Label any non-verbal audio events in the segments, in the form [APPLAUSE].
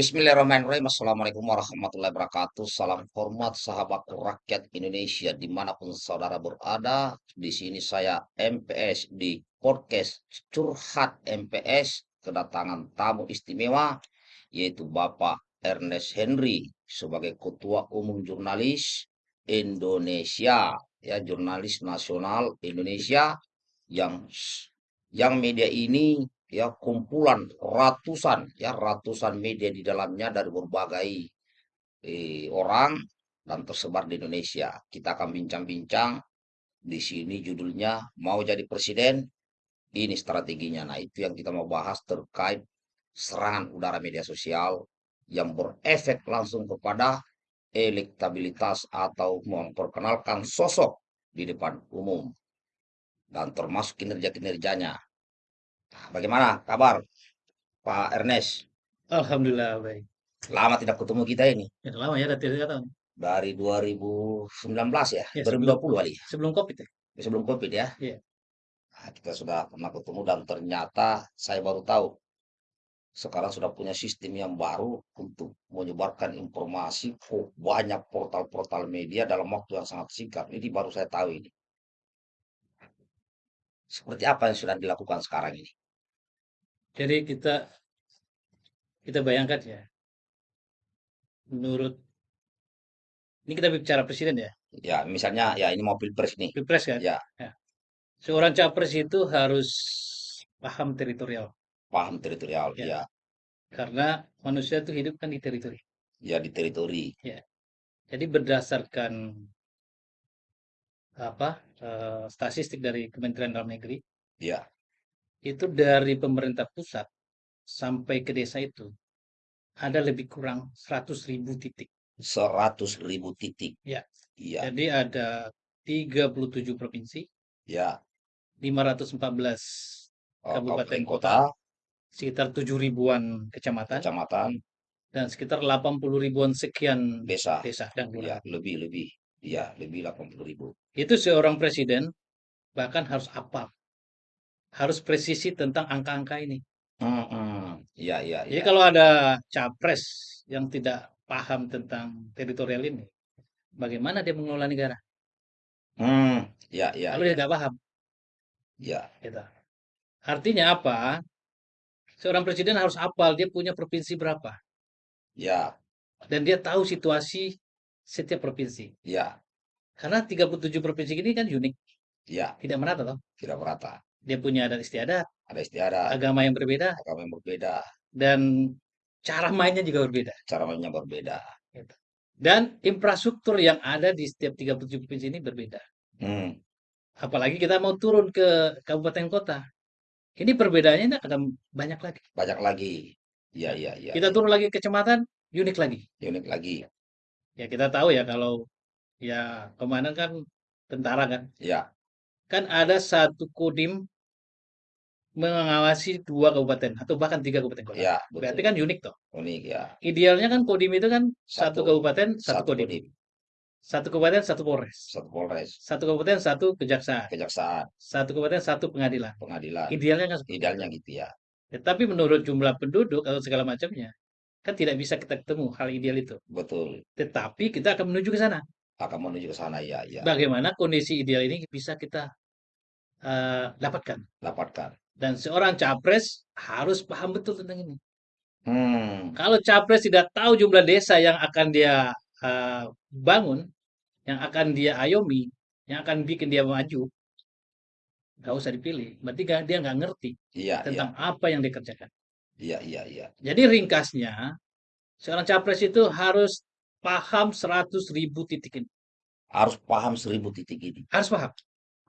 Bismillahirrahmanirrahim. Assalamualaikum warahmatullahi wabarakatuh. Salam hormat sahabatku rakyat Indonesia di mana pun saudara berada. Di sini saya MPS di podcast Curhat MPS kedatangan tamu istimewa yaitu Bapak Ernest Henry sebagai Ketua Umum Jurnalis Indonesia ya jurnalis nasional Indonesia yang yang media ini ya kumpulan ratusan ya ratusan media di dalamnya dari berbagai eh, orang dan tersebar di Indonesia. Kita akan bincang-bincang di sini judulnya mau jadi presiden ini strateginya. Nah, itu yang kita mau bahas terkait serangan udara media sosial yang berefek langsung kepada elektabilitas atau memperkenalkan sosok di depan umum dan termasuk kinerja-kinerjanya. Bagaimana kabar Pak Ernest? Alhamdulillah baik. Lama tidak ketemu kita ini. Ya, lama ya dari tiga tahun. Dari 2019 ya, Ya, 2020 kali ya, Sebelum Covid ya. sebelum COVID ya. Iya. Nah, kita sudah pernah ketemu dan ternyata saya baru tahu sekarang sudah punya sistem yang baru untuk menyebarkan informasi ke banyak portal-portal media dalam waktu yang sangat singkat. Ini baru saya tahu ini. Seperti apa yang sudah dilakukan sekarang ini? Jadi kita kita bayangkan ya. Menurut ini kita bicara presiden ya, Ya, misalnya ya ini mau pilpres nih. pilpres kan. Ya, Seorang capres itu harus paham teritorial paham teritorial. Ya. Ya, karena manusia itu hidup kan di teritori. ya di teritori. Jadi berdasarkan apa eh, statistik dari Kementerian Dalam Negeri Ya, itu dari pemerintah pusat sampai ke desa itu ada lebih kurang 100 ribu titik. seratus ribu titik. Ya. Iya, Jadi ada 37 provinsi, ya. 514 Oh, Kabupaten kota, sekitar 7 ribuan kecamatan, kecamatan, dan sekitar 80 ribuan sekian desa. desa dan Ya, lebih lebih. Ya, lebih 80 ribu. Itu seorang presiden bahkan harus apa? Harus presisi tentang angka-angka ini. Hmm, iya, iya, Jadi iya. kalau ada capres yang tidak paham tentang teritorial ini, bagaimana dia mengelola negara? Hmm, iya, iya, Kalau dia nggak paham, iya. gitu. Artinya apa? Seorang presiden harus apal dia punya provinsi berapa, Ya, dan dia tahu situasi setiap provinsi. ya, Karena 37 provinsi ini kan unik, ya, tidak merata toh. tidak merata. Dia punya adat istiadat, Ada istiadat, agama yang berbeda, agama yang berbeda, dan cara mainnya juga berbeda. cara mainnya berbeda. Dan infrastruktur yang ada di setiap 37 provinsi ini berbeda. Hmm, Apalagi kita mau turun ke kabupaten kota. Ini perbedaannya akan banyak lagi. banyak lagi. Iya, iya, iya. Kita turun lagi ke kecamatan, unik lagi. Unik lagi. Ya kita tahu ya kalau ya komandan kan tentara kan. Ya, Kan ada satu kodim mengawasi dua kabupaten atau bahkan tiga kabupaten kota. ya, Berarti kan unik toh. Unik ya. Idealnya kan kodim itu kan Satu- satu, kabupaten satu, Satu kodim. kodim, Satu kabupaten satu polres. satu polres, Satu kabupaten satu kejaksaan. kejaksaan, Satu kabupaten satu pengadilan. pengadilan. Idealnya kan seperti Idealnya itu. gitu ya. Tetapi menurut jumlah penduduk atau segala macamnya kan tidak bisa kita ketemu hal ideal itu. Betul. Tetapi kita akan menuju ke sana. Akan menuju ke sana ya, ya. Bagaimana kondisi ideal ini bisa kita eh, dapatkan. Dapatkan. Dan seorang capres harus paham betul tentang ini. Hmm, Kalau capres tidak tahu jumlah desa yang akan dia eh, bangun, yang akan dia ayomi, yang akan bikin dia maju, nggak usah dipilih. Berarti nggak- dia nggak ngerti iya, iya, tentang apa yang dikerjakan. iya, iya, iya. Jadi ringkasnya, seorang capres itu harus paham 100 ribu titik ini. Harus paham seribu titik ini. Harus paham.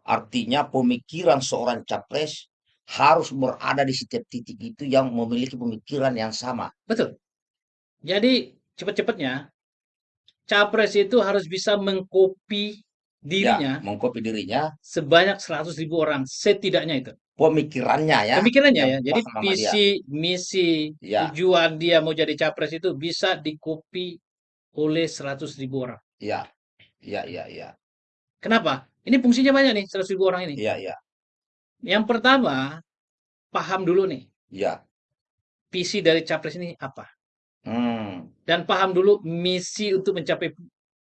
Artinya pemikiran seorang capres harus berada di setiap titik itu yang memiliki pemikiran yang sama. Betul. Jadi cepat-cepatnya, capres itu harus bisa mengkopi dirinya Ya, mengkopi dirinya, sebanyak 100 ribu orang setidaknya itu. pemikirannya ya. Pemikirannya yang ya. Jadi dia. visi, misi, Ya. tujuan dia mau jadi capres itu bisa dikopi oleh 100 ribu orang. Iya, iya, iya, iya, Kenapa? Ini fungsinya banyak nih 100 ribu orang ini. iya, iya, Yang pertama, paham dulu nih iya, visi dari capres ini apa. Hmm, dan paham dulu misi untuk mencapai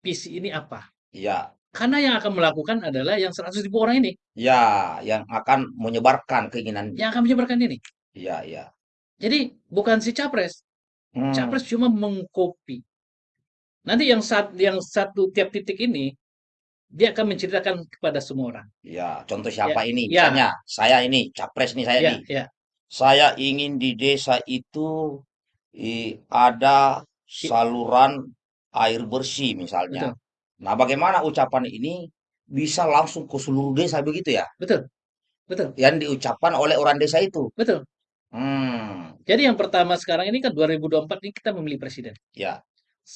visi ini apa. ya, Karena yang akan melakukan adalah yang 100 ribu orang ini, ya, yang akan menyebarkan keinginan. yang akan menyebarkan ini. Ya, ya. Jadi bukan si capres, Hmm, capres cuma mengcopy. Nanti yang sat, yang satu tiap titik ini dia akan menceritakan kepada semua orang. ya. Contoh Ya, siapa ini? ya, Misalnya, saya ini, capres nih saya ya, nih. ya, Saya ingin di desa itu i- ada i- saluran air bersih misalnya. betul, Nah, bagaimana ucapan ini bisa langsung ke seluruh desa begitu ya? betul, betul, Yang diucapkan oleh orang desa itu. betul. Hmm, Jadi yang pertama sekarang ini kan 2024 ini kita memilih presiden. ya,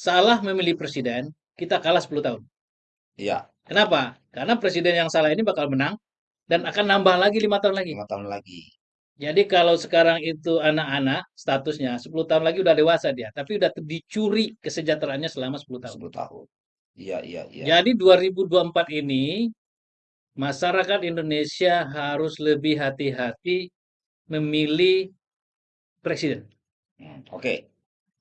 Salah memilih presiden, kita kalah 10 tahun. ya, Kenapa? Karena presiden yang salah ini bakal menang dan akan nambah lagi lima tahun lagi. lima tahun lagi. Jadi kalau sekarang itu anak-anak statusnya 10 tahun lagi udah dewasa dia, tapi udah dicuri kesejahteraannya selama 10 tahun. 10 tahun. Iya, iya, iya. Jadi 2024 ini masyarakat Indonesia harus lebih hati-hati memilih presiden. Hmm, Oke,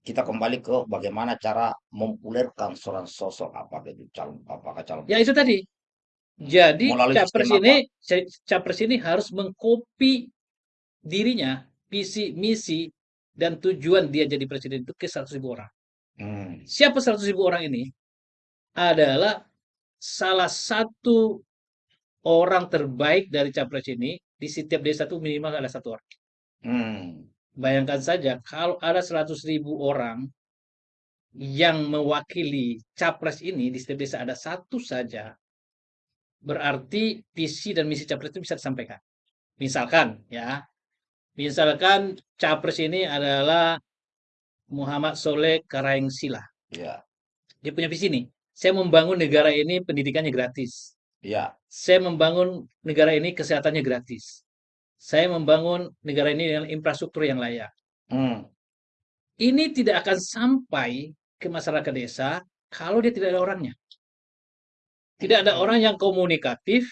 kita kembali ke bagaimana cara mempopulerkan seorang sosok apakah itu calon apakah calon Ya itu tadi. Hmm, Jadi melalui capres sistem apa? ini capres ini harus mengkopi dirinya, visi, misi, dan tujuan dia jadi presiden itu ke 100 ribu orang. Hmm, Siapa 100 ribu orang ini? Adalah salah satu orang terbaik dari capres ini di setiap desa itu minimal ada satu orang. hmm, Bayangkan saja kalau ada 100 ribu orang yang mewakili capres ini di setiap desa ada satu saja, berarti visi dan misi capres itu bisa disampaikan. Misalkan ya, misalkan capres ini adalah Muhammad Soleh Karaengsila. ya, Dia punya visi nih. Saya membangun negara ini pendidikannya gratis. ya, Saya membangun negara ini kesehatannya gratis. Saya membangun negara ini dengan infrastruktur yang layak. hmm, Ini tidak akan sampai ke masyarakat desa kalau dia tidak ada orangnya. Tidak ada orang yang komunikatif,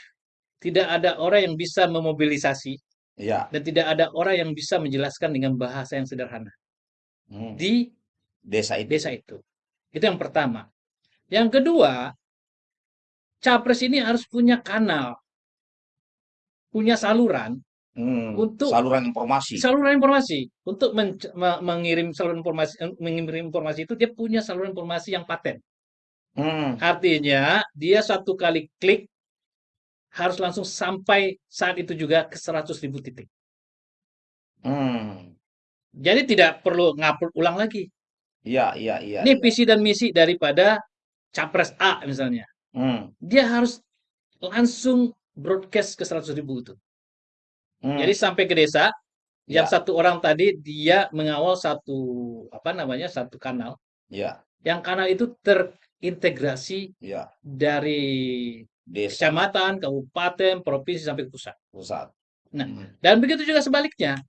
tidak ada orang yang bisa memobilisasi, ya, dan tidak ada orang yang bisa menjelaskan dengan bahasa yang sederhana hmm, di desa itu. desa itu. Itu yang pertama. Yang kedua, capres ini harus punya kanal, punya saluran Hmm, untuk saluran informasi. saluran informasi untuk men- me- mengirim saluran informasi eh, mengirim informasi itu dia punya saluran informasi yang paten. Hmm, Artinya dia satu kali klik harus langsung sampai saat itu juga ke 100 ribu titik. hmm, Jadi tidak perlu ngupload ulang lagi. iya, iya, iya, Ini iya. visi dan misi daripada capres A misalnya. Hmm, Dia harus langsung broadcast ke 100 ribu itu. Hmm, Jadi sampai ke desa, yang ya, satu orang tadi dia mengawal satu apa namanya satu kanal. ya, Yang kanal itu terintegrasi ya, dari desa, kecamatan, kabupaten, provinsi sampai ke pusat. pusat. Nah, Hmm, dan begitu juga sebaliknya.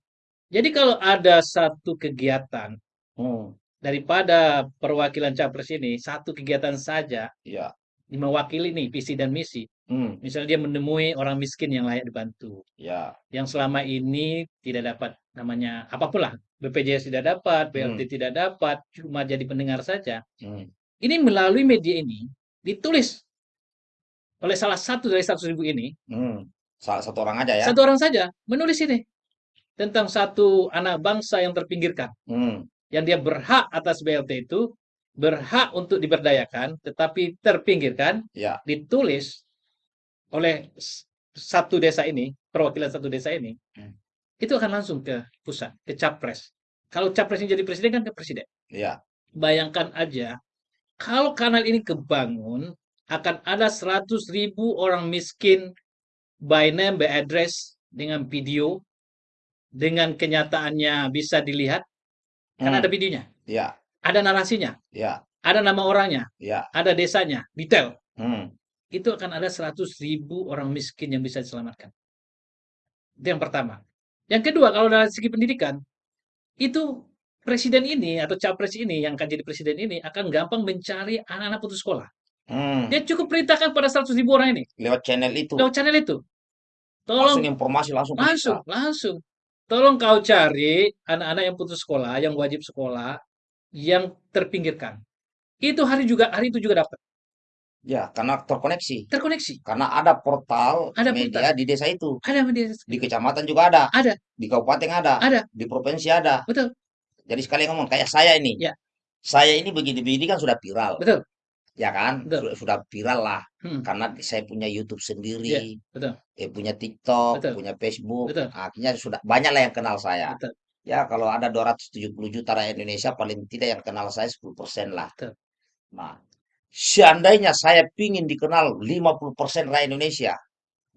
Jadi kalau ada satu kegiatan hmm, daripada perwakilan capres ini, satu kegiatan saja ya, mewakili nih visi dan misi. Hmm, Misalnya dia menemui orang miskin yang layak dibantu, ya, yang selama ini tidak dapat namanya apa pun lah, BPJS tidak dapat, BLT hmm, tidak dapat, cuma jadi pendengar saja. hmm, Ini melalui media ini ditulis oleh salah satu dari 100 ribu ini, hmm. Salah satu orang aja ya. satu orang saja menulis ini tentang satu anak bangsa yang terpinggirkan, Hmm, yang dia berhak atas BLT itu, berhak untuk diberdayakan, tetapi terpinggirkan, ya, ditulis oleh satu desa ini, perwakilan satu desa ini, Hmm. itu akan langsung ke pusat, ke capres. Kalau capres ini jadi presiden kan ke presiden. ya, Bayangkan aja, kalau kanal ini kebangun, akan ada 100 ribu orang miskin by name, by address, dengan video, dengan kenyataannya bisa dilihat, kan ada hmm, videonya, ya, ada narasinya, ya, ada nama orangnya, ya, ada desanya, detail. hmm, Itu akan ada 100 ribu orang miskin yang bisa diselamatkan. Itu yang pertama. Yang kedua, kalau dari segi pendidikan, itu presiden ini atau capres ini yang akan jadi presiden ini akan gampang mencari anak-anak putus sekolah. hmm. Dia cukup perintahkan pada 100 ribu orang ini Lewat channel itu lewat channel itu. langsung Tolong informasi langsung langsung, kita. langsung. Tolong kau cari anak-anak yang putus sekolah, yang wajib sekolah yang terpinggirkan. Itu hari juga hari itu juga dapat. Ya, karena terkoneksi. Terkoneksi. Karena ada portal Ada media di desa itu. Ada di Di kecamatan juga ada. Ada. Di kabupaten ada. Ada. Di provinsi ada. Betul. Jadi sekali ngomong kayak saya ini. Ya. Saya ini begini-begini kan sudah viral. Betul. Ya kan? Betul. Sudah, viral lah. Hmm. Karena saya punya YouTube sendiri. betul. Eh, punya TikTok, Betul. punya Facebook. Betul. Akhirnya sudah banyak lah yang kenal saya. Betul. Ya, kalau ada 270 juta rakyat Indonesia, paling tidak yang kenal saya 10% lah. Betul. Nah, seandainya saya pingin dikenal 50% rakyat Indonesia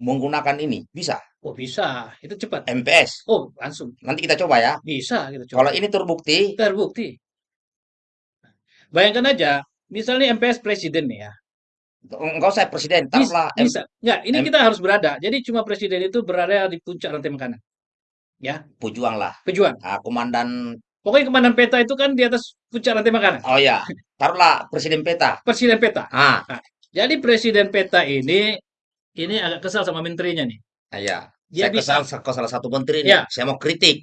menggunakan ini, bisa. Oh, bisa. Itu cepat. MPS. Oh, langsung. Nanti kita coba ya. Bisa kita coba. Kalau ini terbukti, Terbukti. Bayangkan aja, misalnya MPS presiden nih ya. enggak usah presiden, Bisa, taruhlah M- bisa. Enggak, ini M- kita harus berada. Jadi cuma presiden itu berada di puncak rantai makanan. Ya, pejuang lah. pejuang. Nah, komandan, Pokoknya komandan peta itu kan di atas puncak rantai makanan. oh ya, taruhlah presiden peta. Presiden peta. Ah, Jadi presiden peta ini ini agak kesal sama menterinya nih. ah, ya. Dia Saya bisa. kesal ke salah satu menteri Ya. nih. Saya mau kritik.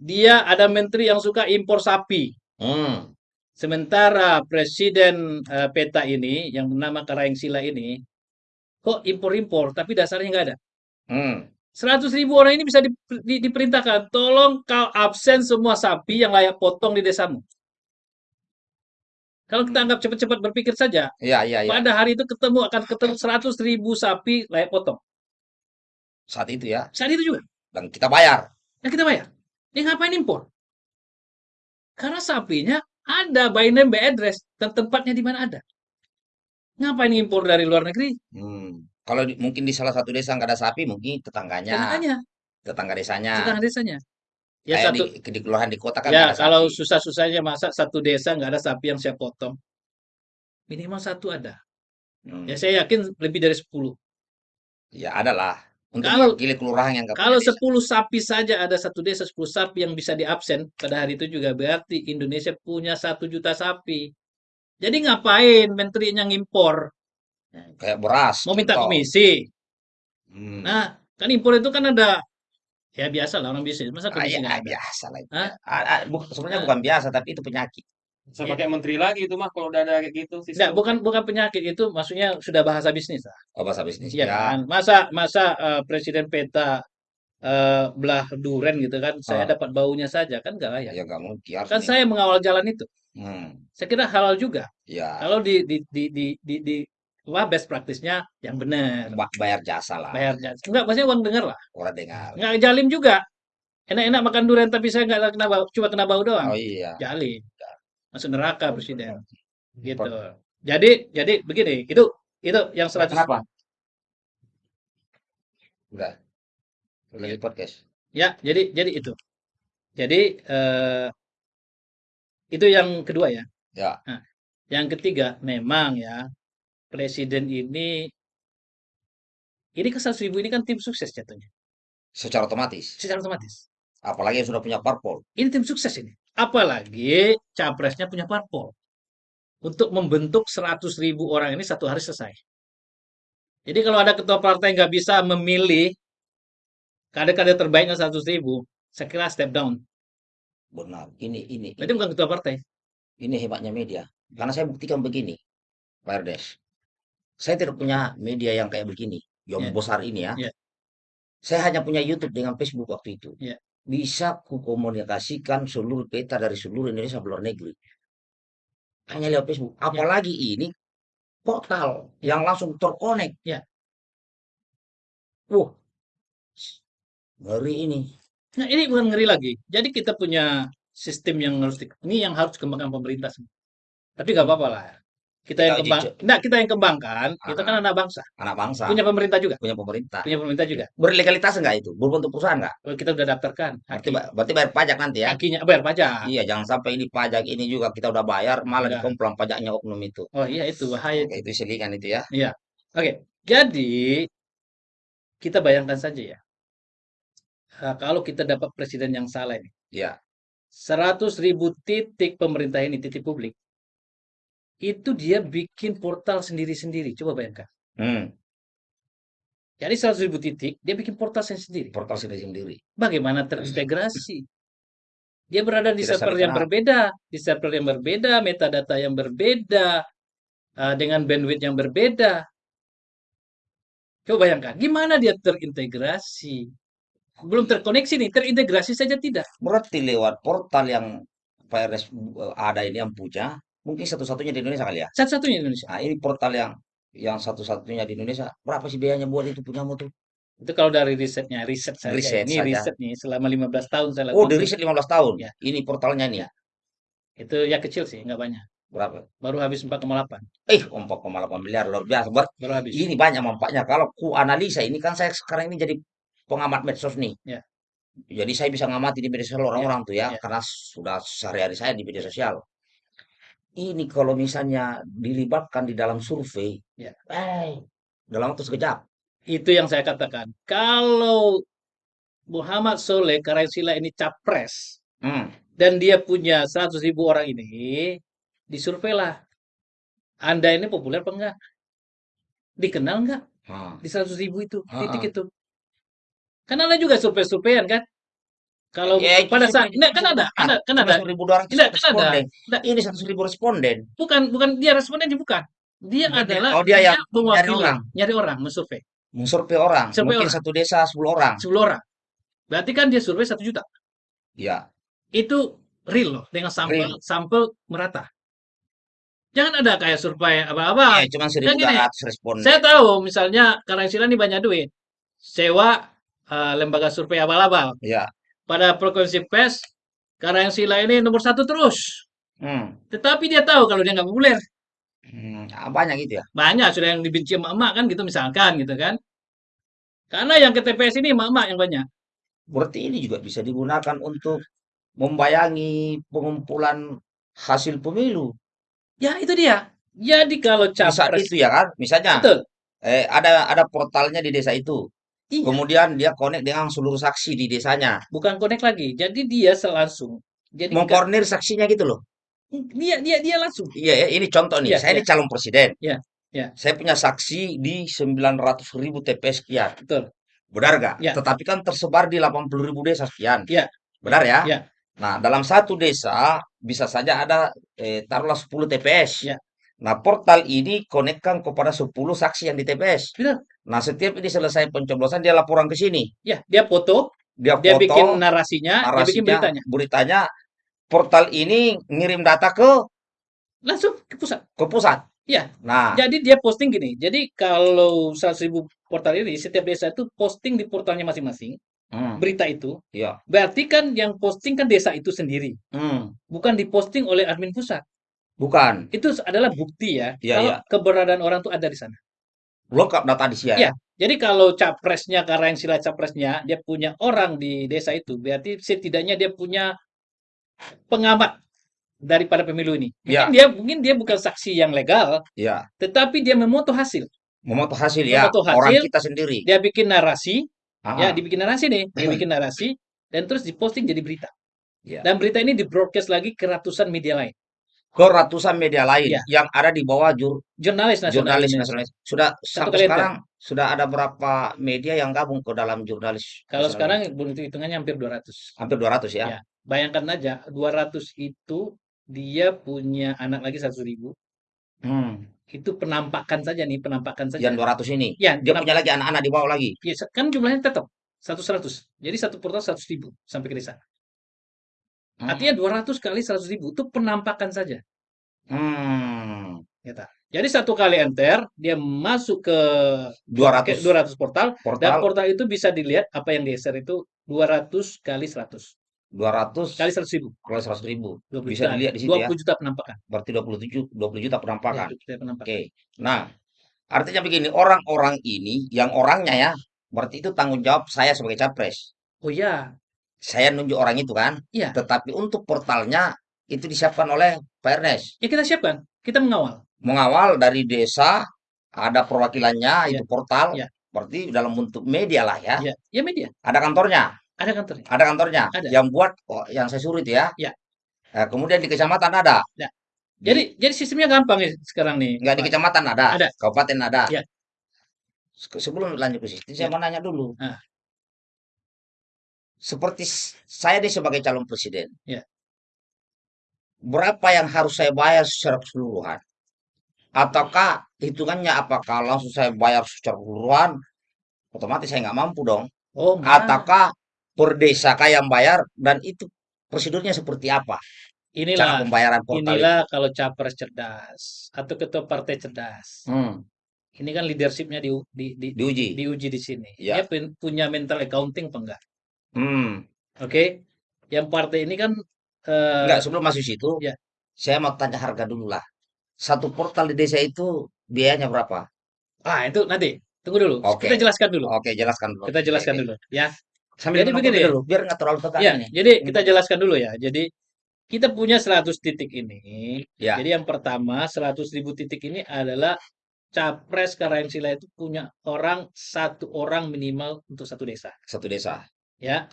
Dia ada menteri yang suka impor sapi. Hmm. Sementara presiden eh, peta ini yang bernama Karaeng Sila ini kok impor-impor tapi dasarnya nggak ada. Hmm. 100 ribu orang ini bisa di- di- diperintahkan, tolong kau absen semua sapi yang layak potong di desamu. Kalau kita anggap cepat-cepat berpikir saja, Iya, iya, iya. pada hari itu ketemu akan ketemu 100 ribu sapi layak potong. Saat itu ya. Saat itu juga, Dan kita bayar. ya kita bayar. Ini ngapain impor? Karena sapinya ada by name, by address, dan tempatnya di mana ada. Ngapain impor dari luar negeri? Hmm. Kalau di- mungkin di salah satu desa nggak ada sapi, mungkin tetangganya, Tetangganya, tetangga desanya. tetangga desanya. Ya Kayak satu, di, di kelurahan di kota kan ya ada kalau sapi. susah-susahnya masa satu desa nggak ada sapi yang saya potong. Minimal satu ada. Hmm. Ya saya yakin lebih dari 10. Ya ada lah. Untuk Kalau- mewakili kelurahan yang nggak punya Kalau desa. 10 sapi saja ada satu desa 10 sapi yang bisa diabsen pada hari itu juga berarti Indonesia punya satu juta sapi. Jadi ngapain menterinya ngimpor? Kayak beras, Mau minta komisi. Hmm. Nah, kan impor itu kan ada ya biasa lah orang bisnis. Masa Ah, komisi ya, ah, ada? biasa lah itu. Hah? Ah, ah, sebenarnya Ah. bukan biasa, tapi itu penyakit. Bisa pakai menteri lagi itu mah kalau udah ada kayak gitu Nggak, sistem. bukan bukan penyakit itu maksudnya sudah bahasa bisnis lah. Oh, bahasa bisnis. Iya Ya. kan? Masa masa eh, presiden peta eh, belah duren gitu kan, saya Ah. dapat baunya saja kan nggak layak. Ya nggak mungkin. Kan nih. saya mengawal jalan itu. Hmm. Saya kira halal juga. Ya. Kalau di di di di di, di wah best practice-nya yang benar. Ba- bayar jasa lah. Bayar jasa. Enggak, maksudnya uang dengar lah. Orang dengar. Enggak jalim juga. Enak-enak makan durian tapi saya nggak kena bau, cuma kena bau doang. Oh iya. Jalim. Masuk neraka presiden. Gitu. Jadi jadi begini, itu itu yang 100 Kenapa? Udah. Lagi podcast. Ya, jadi jadi itu. Jadi eh, itu yang kedua ya. Ya. Nah, yang ketiga memang ya presiden ini ini ke 100 ribu ini kan tim sukses jatuhnya Secara otomatis. secara otomatis. Apalagi yang sudah punya parpol. Ini tim sukses ini. Apalagi capresnya punya parpol untuk membentuk 100 ribu orang ini satu hari selesai. Jadi kalau ada ketua partai nggak bisa memilih kader-kader terbaiknya 100 ribu, saya kira step down. Benar. Ini ini Berarti bukan ketua partai. ini hebatnya media. Karena saya buktikan begini, Pak Erdes. Saya tidak punya media yang kayak begini, yang Ya. besar ini ya. Ya. Saya hanya punya YouTube dengan Facebook waktu itu. Ya. Bisa kukomunikasikan seluruh peta dari seluruh Indonesia luar negeri. Hanya lewat Facebook. Apalagi ini portal yang langsung terkonek. Ya. Wah, ngeri ini. Nah, ini bukan ngeri lagi. Jadi kita punya sistem yang harus ini yang harus dikembangkan pemerintah semua. Tapi nggak apa-apa lah. Kita yang kembang, enggak, kita yang kembangkan. Kita kan Ah. anak bangsa, Anak bangsa, punya pemerintah juga, punya pemerintah. punya pemerintah juga. Berlegalitas enggak itu? Berbentuk perusahaan enggak? Oh, kita udah daftarkan Berarti, berarti bayar pajak nanti ya? hakinya bayar pajak. Iya, jangan sampai ini pajak ini juga kita udah bayar, malah dikomplang pajaknya oknum itu. Oh iya itu bahaya. Oke, itu selingan itu ya. Oke, jadi kita bayangkan saja ya. Ah, kalau kita dapat presiden yang salah ini, Iya. 100 ribu titik pemerintah ini, titik publik, itu dia bikin portal sendiri-sendiri. Coba bayangkan. Hmm, Jadi 100 ribu titik, dia bikin portal sendiri. portal sendiri sendiri. Bagaimana terintegrasi? Dia berada di Tidak server yang kenal. berbeda, di server yang berbeda, metadata yang berbeda, eh, dengan bandwidth yang berbeda. Coba bayangkan, gimana dia terintegrasi? Belum terkoneksi nih, terintegrasi saja tidak. Berarti lewat portal yang PRS eh, ada ini yang punya, mungkin satu-satunya di Indonesia kali ya. Satu-satunya di Indonesia. Nah, ini portal yang yang satu-satunya di Indonesia. Berapa sih biayanya buat itu punyamu tuh? Itu kalau dari risetnya, riset saja. Riset Ini saja. riset nih, selama 15 tahun saya Oh, di riset 15 tahun. Ya. Ini portalnya nih. Ya. Itu ya kecil sih, nggak banyak. Berapa? Baru habis 4,8. Eh, 4,8 miliar luar biasa. Ber- Baru habis. ini banyak manfaatnya. Kalau ku analisa ini kan saya sekarang ini jadi pengamat medsos nih. Ya. Jadi saya bisa ngamati di media sosial orang-orang tuh ya, ya. karena sudah sehari-hari saya di media sosial. Ini kalau misalnya dilibatkan di dalam survei, Ya. eh, dalam waktu sekejap. Itu yang saya katakan. Kalau Muhammad Soleh Karaisila ini capres Hmm. dan dia punya 100 ribu orang ini, disurveilah. Anda ini populer apa enggak? Dikenal enggak Ah. di 100 ribu itu? Titik ah. itu. Kan ada juga survei-surveian kan? Kalau Ya, pada saat, nah, kan ada, ada, kan ada. 11.200 Tidak, kan ada. responden. Tidak. Ini 100 ribu responden. Bukan, bukan dia respondennya bukan. Dia Bukan adalah oh, dia yang nyari orang. nyari orang, mensurvei. Mensurvei orang. Survei Mungkin orang. satu desa 10 orang. 10 orang. Berarti kan dia survei 1 juta. Ya. Itu real loh, dengan sampel, Real. sampel merata. Jangan ada kayak survei apa-apa. Ya, cuma Kan gini, 1.200 responden. Saya tahu misalnya Karaisila ini banyak duit. Sewa eh, lembaga survei abal-abal. Ya. Pada frekuensi pes, Karaisila ini nomor satu terus. Hmm. Tetapi dia tahu kalau dia nggak populer. Hmm, ah, banyak gitu ya. Banyak sudah yang dibenci emak-emak kan gitu misalkan gitu kan. Karena yang ke TPS ini emak-emak yang banyak. Berarti ini juga bisa digunakan untuk membayangi pengumpulan hasil pemilu. Ya itu dia. Jadi kalau capres itu ya kan, misalnya betul. eh, ada ada portalnya di desa itu. Iya, Kemudian dia connect dengan seluruh saksi di desanya. bukan connect lagi. Jadi dia selangsung. Jadi Mengkoordinir saksinya gitu loh. dia dia dia langsung. Iya ya, ini contoh nih. Iya, Saya ini iya. calon presiden. Iya, iya. Saya punya saksi di 900 ribu TPS sekian. Betul. Benar nggak? Iya. Tetapi kan tersebar di 80 ribu desa sekian. Iya. Benar ya? Iya. Nah, dalam satu desa bisa saja ada eh, taruhlah 10 TPS. Iya. Nah, portal ini konekkan kepada 10 saksi yang di TPS. Benar. Nah, setiap ini selesai pencoblosan dia laporan ke sini. Ya, dia foto, Dia dia foto bikin narasinya, dia bikin narasinya, beritanya. beritanya. Portal ini ngirim data ke Langsung ke pusat. ke pusat. Iya. Nah, Jadi dia posting gini. Jadi kalau 100 ribu portal ini, setiap desa itu posting di portalnya masing-masing. hmm, Berita itu. iya. Berarti kan yang posting kan desa itu sendiri. Hmm, Bukan diposting oleh admin pusat. bukan. Itu adalah bukti ya. Iya, kalau iya. keberadaan orang tuh ada di sana. Lengkap data di sini. Iya. Jadi kalau capresnya, karena yang sila capresnya, dia punya orang di desa itu. Berarti setidaknya dia punya pengamat daripada pemilu ini. Mungkin dia mungkin dia bukan saksi yang legal, Iya. tetapi dia memoto hasil. Memotong hasil ya. Memotong Orang hasil. kita sendiri. Dia bikin narasi, Ah, ya dibikin narasi nih, dia bikin narasi dan terus diposting jadi berita. Iya. Dan berita ini di-broadcast lagi ke ratusan media lain. Ke ratusan media lain Iya. yang ada di bawah jur, Jurnalis nasional. jurnalis nasionalis. Sudah sampai kali sekarang sudah ada berapa media yang gabung ke dalam jurnalis? Kalau sekarang belum hitungannya hampir 200. hampir 200 ya. Ya. Bayangkan aja 200 itu dia punya anak lagi 100 ribu. Hmm. Itu penampakan saja nih, penampakan saja. Yang 200 ini. Ya, Dia punya lagi anak-anak di bawah lagi. ya, kan jumlahnya tetap 100 100. Jadi satu portal 100 ribu sampai ke desa. Hmm. Artinya 200 kali 100 ribu itu penampakan saja. Hmm. Gitu. Jadi satu kali enter, dia masuk ke 200 ke 200 portal, dan portal portal itu bisa dilihat apa yang di-share itu 200 kali 100. 200 Kali 100 ribu. kalau 100 ribu 20 bisa juta. dilihat di situ 20 ya. juta penampakan. Berarti 27 20 juta Ya, penampakan. 20 juta penampakan. Oke. Nah, artinya begini, orang-orang ini yang orangnya ya, berarti itu tanggung jawab saya sebagai capres. Oh ya, Saya nunjuk orang itu kan. Iya. Tetapi untuk portalnya itu disiapkan oleh Pak Ernest. ya kita siapkan. Kita mengawal. Mengawal dari desa, ada perwakilannya, Iya. itu portal. Iya. Berarti dalam bentuk media lah ya. Ya, ya media. Ada kantornya, Ada kantornya. ada kantornya. Ada. Yang buat, oh, yang saya suruh itu ya. Iya. Nah, kemudian di kecamatan ada. Ya. Di- Jadi jadi sistemnya gampang nih sekarang nih. Enggak di kecamatan ada, Ada. kabupaten ada. Iya. Se- Sebelum lanjut ke situ, saya Iya. mau nanya dulu. Ah. Seperti saya nih sebagai calon presiden. Ya. Berapa yang harus saya bayar secara keseluruhan? Ataukah hitungannya apakah langsung saya bayar secara keseluruhan? Otomatis saya nggak mampu dong. Oh. Ataukah per desa kah yang bayar dan itu prosedurnya seperti apa? Cara Inilah, pembayaran portal itu. inilah kalau capres cerdas atau ketua partai cerdas. Hmm, Ini kan leadershipnya di, di, di, diuji. diuji di sini. Ya. Dia pun- punya mental accounting apa enggak? Hmm. Oke? Yang partai ini kan eh, Enggak, sebelum masuk situ, ya. saya mau tanya harga dulu lah. Satu portal di desa itu biayanya berapa? ah itu nanti tunggu dulu. Oke. Kita jelaskan dulu. Oke, jelaskan dulu. Kita jelaskan Oke, dulu ya. Sambil Jadi minum begini. dulu, biar nggak terlalu tegang Ya, ini. jadi kita jelaskan dulu ya. Jadi kita punya 100 titik ini. Ya. Jadi yang pertama 100 ribu titik ini adalah capres Karangsila itu punya orang satu orang minimal untuk satu desa, Satu desa, ya.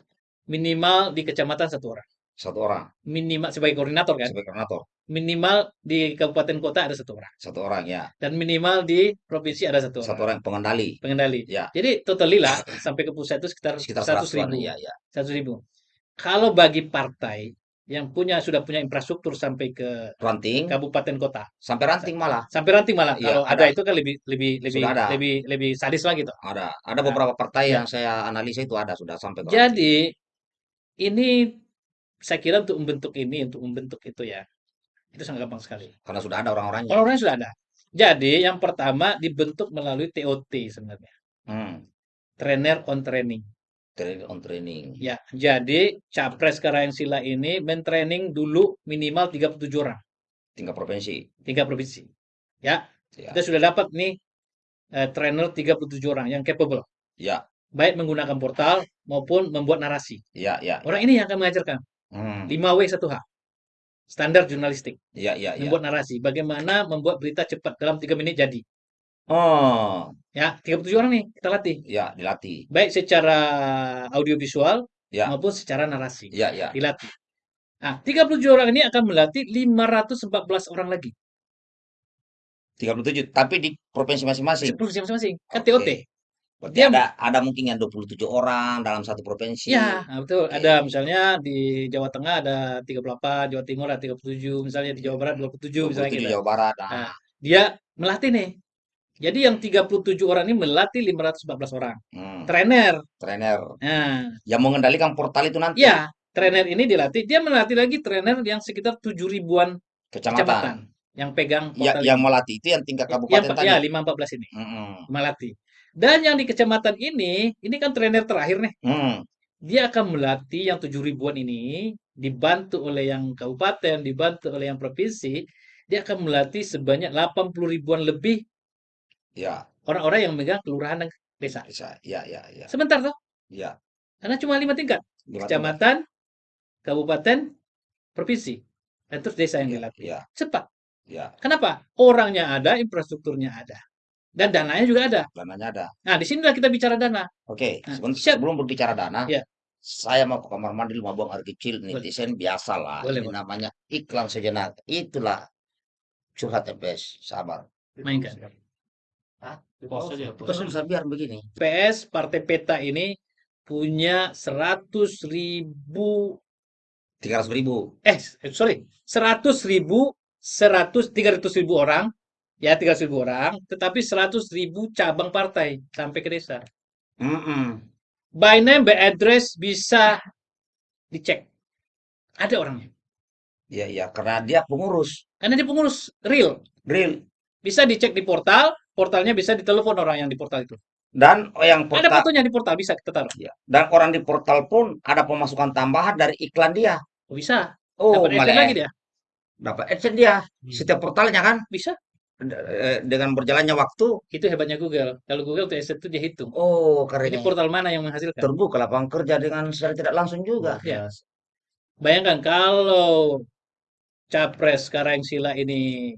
Minimal di kecamatan satu orang. satu orang Minimal sebagai koordinator kan. sebagai koordinator, Minimal di kabupaten kota ada satu orang satu orang ya, dan minimal di provinsi ada satu satu orang orang pengendali. pengendali. Ya, Jadi totally lah sampai ke pusat itu sekitar sekitar 100 100 ribu. ya, ya. 100 ribu. Kalau bagi partai yang punya sudah punya infrastruktur sampai ke Ranting kabupaten kota sampai ranting malah sampai ranting malah Iya, kalau ada. ada. itu kan lebih lebih lebih Sudah ada. lebih lebih sadis lagi tuh. ada. Ada Nah, beberapa partai ya. yang saya analisa itu ada sudah sampai ke ranting. Jadi ini saya kira untuk membentuk ini untuk membentuk itu ya itu sangat gampang sekali. karena sudah ada orang-orangnya. Orang-orangnya sudah ada. Jadi yang pertama dibentuk melalui TOT sebenarnya. Hmm. Trainer on training. Training on training. Ya, jadi Capres Karangsila ini mentraining dulu minimal 37 orang, Tingkat provinsi. tiga provinsi. Ya, Ya. kita sudah dapat nih eh, trainer 37 orang yang capable, Ya, baik menggunakan portal maupun membuat narasi. ya, ya. Orang ini yang akan mengajarkan Hmm. 5W 1H. Standar jurnalistik, Ya, ya, ya. membuat narasi, bagaimana membuat berita cepat dalam 3 menit jadi. Oh, Ya, 37 orang nih kita latih, ya dilatih. baik secara audiovisual Ya, maupun secara narasi. ya, ya. Dilatih. Nah, 37 orang ini akan melatih 514 orang lagi. 37, tapi di provinsi masing-masing. Provinsi masing-masing. Kan. TOT. Berarti Dia- ada ada mungkin yang 27 orang dalam satu provinsi. Ya, nah, betul. Oke. Ada misalnya di Jawa Tengah ada 38, Jawa Timur ada 37, misalnya di Jawa Barat 27, misalnya 27 gitu. Jawa Barat. Nah, Nah, dia melatih nih. Jadi yang 37 orang ini melatih 514 orang. hmm, Trainer. trainer Nah, yang mengendalikan portal itu nanti ya, trainer ini dilatih. Dia melatih lagi trainer yang sekitar 7 ribuan kecamatan. kecamatan yang pegang Ya, portal yang ini. melatih itu yang tingkat yang kabupaten pe- tadi. ya 514 ini Mm-mm. melatih. Dan yang di kecamatan ini, ini kan trainer terakhir nih. Hmm, Dia akan melatih yang 7 ribuan ini dibantu oleh yang kabupaten, dibantu oleh yang provinsi. Dia akan melatih sebanyak 80 ribuan lebih ya, orang-orang yang memegang kelurahan dan desa. bisa. Ya, ya, ya. Sebentar toh, Ya. karena cuma lima tingkat. Lima Kecamatan, kabupaten, provinsi. Dan terus desa yang Ya, dilatih. ya, Cepat. ya. Kenapa? Orangnya ada, infrastrukturnya ada. Dan dananya juga ada. Dananya ada. Nah, di sinilah kita bicara dana. Oke, Nah, seben- siap. sebelum berbicara dana, Ya. saya mau ke kamar mandi mau buang air kecil, netizen biasa lah. Boleh, Ini boleh. namanya iklan sejenak. Itulah curhat MPS. Sabar. Mainkan. Hah? Pause aja, susah biar begini? PS Partai Peta ini punya 100 ribu 300 ribu. eh sorry 100 ribu 100 300 ribu orang ya 300 ribu orang tetapi 100 ribu cabang partai sampai ke desa Mm-mm. by name by address bisa dicek ada orangnya Iya, iya. Karena dia pengurus. karena dia pengurus real Real. bisa dicek di portal portalnya bisa ditelepon orang yang di portal itu Dan yang ada portal, fotonya di portal bisa kita taruh Iya. dan orang di portal pun ada pemasukan tambahan dari iklan dia. Oh, bisa Oh, dapat adsense lagi dia dapat AdSense dia. Hmm. Setiap portalnya kan bisa eh, dengan berjalannya waktu. itu hebatnya Google kalau Google tuh adsense itu dia hitung Oh, ini karena portal mana yang menghasilkan terbuka lapangan kerja dengan secara tidak langsung juga. Ya. Bayangkan kalau capres Karangsila ini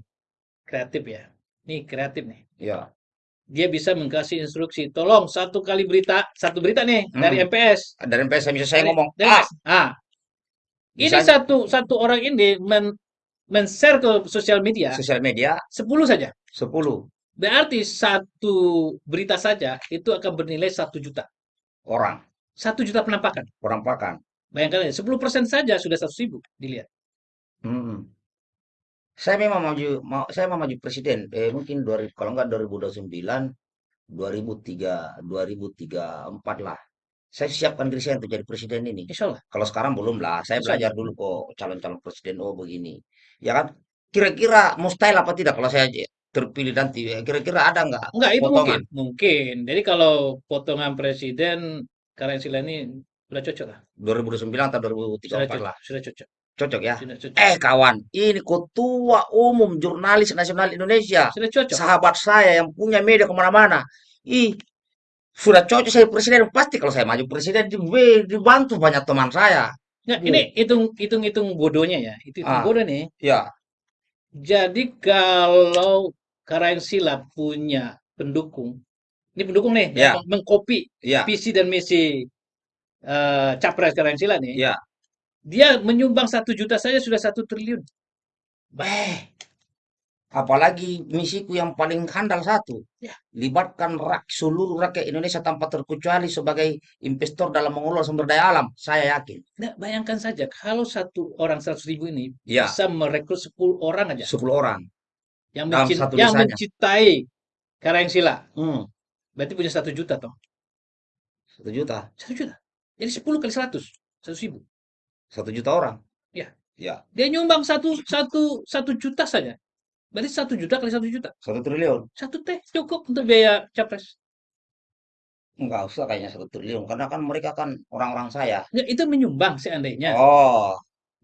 kreatif ya. Ini kreatif nih. Ya. Dia bisa mengkasih instruksi, tolong satu kali berita, satu berita nih dari Hmm. MPS. Dari MPS saya bisa saya Dari- ngomong, dari ah. Ah, ini Bisa- satu satu orang ini men men-share ke sosial media sosial media 10 saja. 10 Berarti satu berita saja itu akan bernilai satu juta. orang. Satu juta penampakan. penampakan. Bayangkan aja, 10% saja sudah 100 ribu dilihat. Mm. Saya memang maju, mau, saya mau maju presiden. Eh, mungkin 2000, kalau nggak 2029, 2003, 2034 lah. Saya siapkan diri saya untuk jadi presiden ini. Insya Allah. Kalau sekarang belum lah. Saya Insya belajar dulu kok calon-calon presiden. Oh begini. Ya kan? Kira-kira mustahil apa tidak kalau saya terpilih nanti? Kira-kira ada nggak Enggak, itu potongan? mungkin. Mungkin. Jadi kalau potongan presiden Karensi ini sudah cocok lah. 2029 atau Sudah 2034 cocok. lah. Sudah cocok. Cocok ya? Sudah cocok. Eh kawan, ini ketua umum jurnalis nasional Indonesia. Sudah cocok. Sahabat saya yang punya media ke mana-mana. Ih, sudah cocok saya presiden. Pasti kalau saya maju presiden, di- dibantu banyak teman saya. Bu. ini hitung hitung hitung bodohnya ya. Itu hitung Ah. bodoh nih. Ya, Jadi kalau Karansila punya pendukung, ini pendukung nih Ya. mengkopi ya, visi dan misi eh, capres Karansila nih, ya. Dia menyumbang satu juta saja sudah satu triliun. Eh, apalagi misiku yang paling handal satu. Ya. Libatkan rak, seluruh rakyat Indonesia tanpa terkecuali sebagai investor dalam mengelola sumber daya alam. Saya yakin. Nah, bayangkan saja kalau satu orang seratus ribu ini Ya, bisa merekrut 10 orang aja 10 orang. yang, dalam mencin- satu yang desanya. mencintai Karansila, Hmm, berarti punya satu juta toh. satu juta. Satu juta. Jadi 10 kali 100, 100 ribu. Satu juta orang. Ya. Ya, Dia nyumbang satu satu satu juta saja. Berarti satu juta kali satu juta. satu triliun. Satu teh cukup untuk biaya capres. Enggak usah kayaknya satu triliun. Karena kan mereka kan orang-orang saya. Nggak, itu menyumbang seandainya. Oh,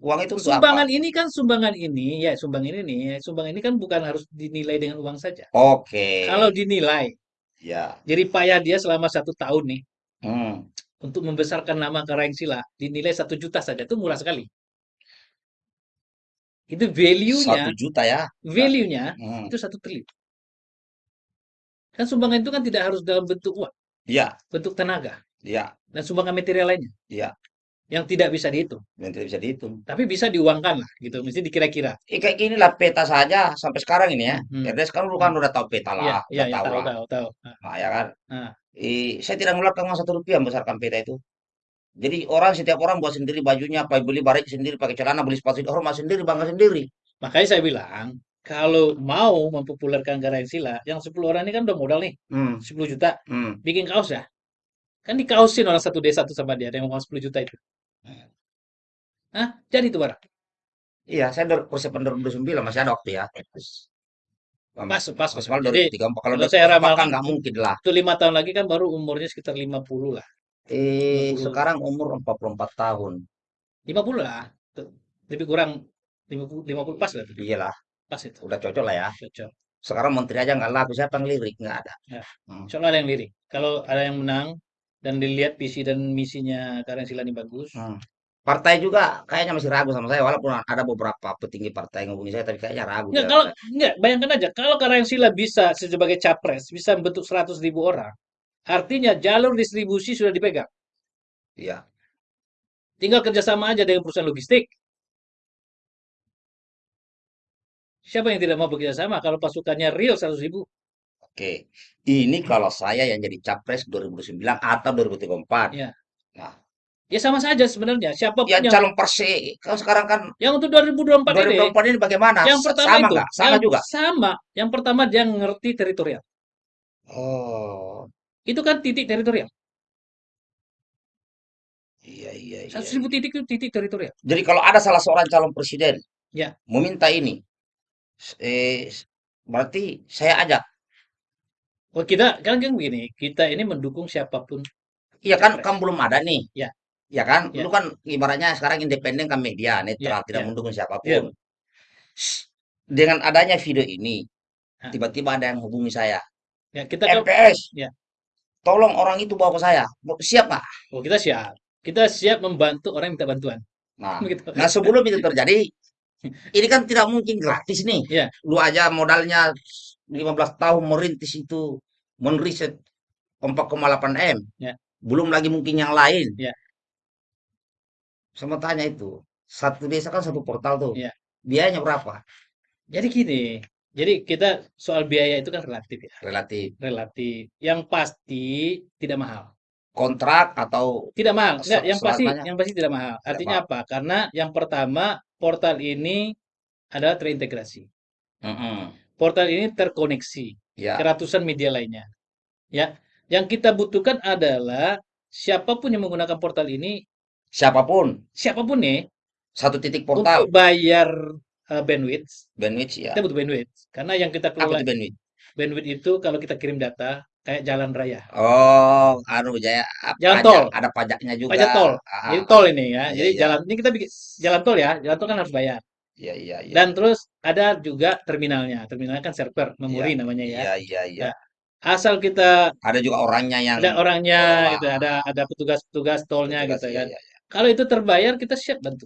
uang itu untuk apa? Sumbangan ini kan sumbangan ini ya sumbang ini nih, sumbang ini kan bukan harus dinilai dengan uang saja. Oke. Kalau dinilai, Ya. jadi payah dia selama satu tahun nih Hmm. Untuk membesarkan nama Karangsila dinilai satu juta saja itu murah sekali. Itu value-nya, Satu juta ya. value-nya Hmm. itu satu triliun. Kan sumbangan itu kan tidak harus dalam bentuk uang, Ya, bentuk tenaga ya, dan sumbangan material lainnya ya. Yang tidak bisa dihitung. Yang tidak bisa dihitung. Tapi bisa diuangkan lah gitu, mesti dikira-kira. Eh, kayak gini lah peta saja sampai sekarang ini ya. Hmm. RDS kan lu kan udah tahu peta lah, iya, udah iya, tahu tahu, lah. tahu, tahu. Nah, Nah, ya kan. nah. Eh, saya tidak mengeluarkan uang satu rupiah membesarkan peta itu. Jadi orang setiap orang buat sendiri bajunya, apa beli barik sendiri, pakai celana, beli sepatu, hormat sendiri, bangga sendiri. Makanya saya bilang, kalau mau mempopulerkan Karangsila, yang 10 orang ini kan udah modal nih, Hmm, 10 juta, hmm. bikin kaos ya. Kan dikausin orang satu desa tuh sama dia, ada yang mau 10 juta itu. Hah? Jadi itu barang. Iya, saya dari persiapan 2029 masih ada waktu ya. Pas, pas. Maksimal Jadi, 2034. Kalau kalau saya 2034 kan ramalkan, nggak mungkin lah. itu lima tahun lagi kan baru umurnya sekitar 50 lah. Eh, 50. sekarang umur 44 tahun. 50 lah. Tuh. Lebih kurang 50, 50 pas lah. tuh. Iyalah, Pas itu. udah cocok lah ya. Cocok. Sekarang menteri aja nggak laku, siapa yang lirik? Nggak ada. Ya. Hmm. Insya Allah ada yang lirik. Kalau ada yang menang dan dilihat visi dan misinya Karangsila ini bagus, Hmm. Partai juga kayaknya masih ragu sama saya, walaupun ada beberapa petinggi partai yang ngomongin saya, tapi kayaknya ragu. Enggak, dia. kalau enggak, bayangkan aja kalau Karangsila bisa sebagai capres bisa membentuk 100 ribu orang, artinya jalur distribusi sudah dipegang. Iya. Tinggal kerjasama aja dengan perusahaan logistik. Siapa yang tidak mau bekerja sama kalau pasukannya real 100 ribu? Oke. Ini kalau saya yang jadi capres 2029 atau 2034. Iya. Nah, Ya sama saja sebenarnya. Siapa pun ya yang, calon perse kan sekarang kan yang untuk 2024 ini, 2024 ini bagaimana? yang pertama sama itu, nggak? Sama yang juga. sama. Yang pertama dia ngerti teritorial. Oh, Itu kan titik teritorial. iya iya iya. 100 ribu titik itu titik teritorial. Jadi kalau ada salah seorang calon presiden Ya. meminta ini, eh, berarti saya ajak. Oh, kita kan kan begini, kita ini mendukung siapa pun. Iya kan, kan belum ada nih. Ya. Ya kan, Ya. lu kan ibaratnya sekarang independen kan media netral, Ya, tidak ya. mendukung Ya. siapa pun. S- Dengan adanya video ini, tiba-tiba ada yang hubungi saya. Ya, kita MPS, Ya. tolong orang itu bawa ke saya. Siap nggak? oh, kita siap. Kita siap membantu orang yang minta bantuan. Nah, [LAUGHS] Gitu. nah sebelum itu terjadi, ini kan tidak mungkin gratis nih. Ya. Lu aja modalnya 15 tahun merintis itu, menriset 4,8 M. Ya. Belum lagi mungkin yang lain. Ya. Sama tanya itu, satu desa kan satu portal tuh. Ya. Biayanya berapa? Jadi gini, jadi kita soal biaya itu kan relatif ya, Relatif. relatif. Yang pasti tidak mahal. kontrak atau Tidak mahal. Enggak, yang pasti selamanya yang pasti tidak mahal. tidak Artinya mahal. apa? Karena yang pertama portal ini adalah terintegrasi. Mm-mm. Portal ini terkoneksi Ya, ke ratusan media lainnya. Ya, yang kita butuhkan adalah siapa pun yang menggunakan portal ini, siapa pun siapa pun nih, satu titik untuk portal bayar uh, bandwidth, bandwidth ya. kita butuh bandwidth. Karena yang kita Apa itu bandwidth? bandwidth itu kalau kita kirim data kayak jalan raya, Oh, anu Jaya, ah, jalan pajak, tol, ada pajaknya juga. pajak tol. Ah, Jadi ah, tol ini ya. iya, Jadi iya, jalan ini kita bikin jalan tol ya, jalan tol kan harus bayar. Iya, iya, iya, Dan terus ada juga terminalnya. Terminalnya kan server, iya, memori namanya ya. iya, iya, iya. Nah, asal kita Ada juga orangnya yang ada orangnya ngelola. gitu, ada ada petugas-petugas tolnya Petugas, gitu iya, kan. iya, iya. Kalau itu terbayar kita siap bantu.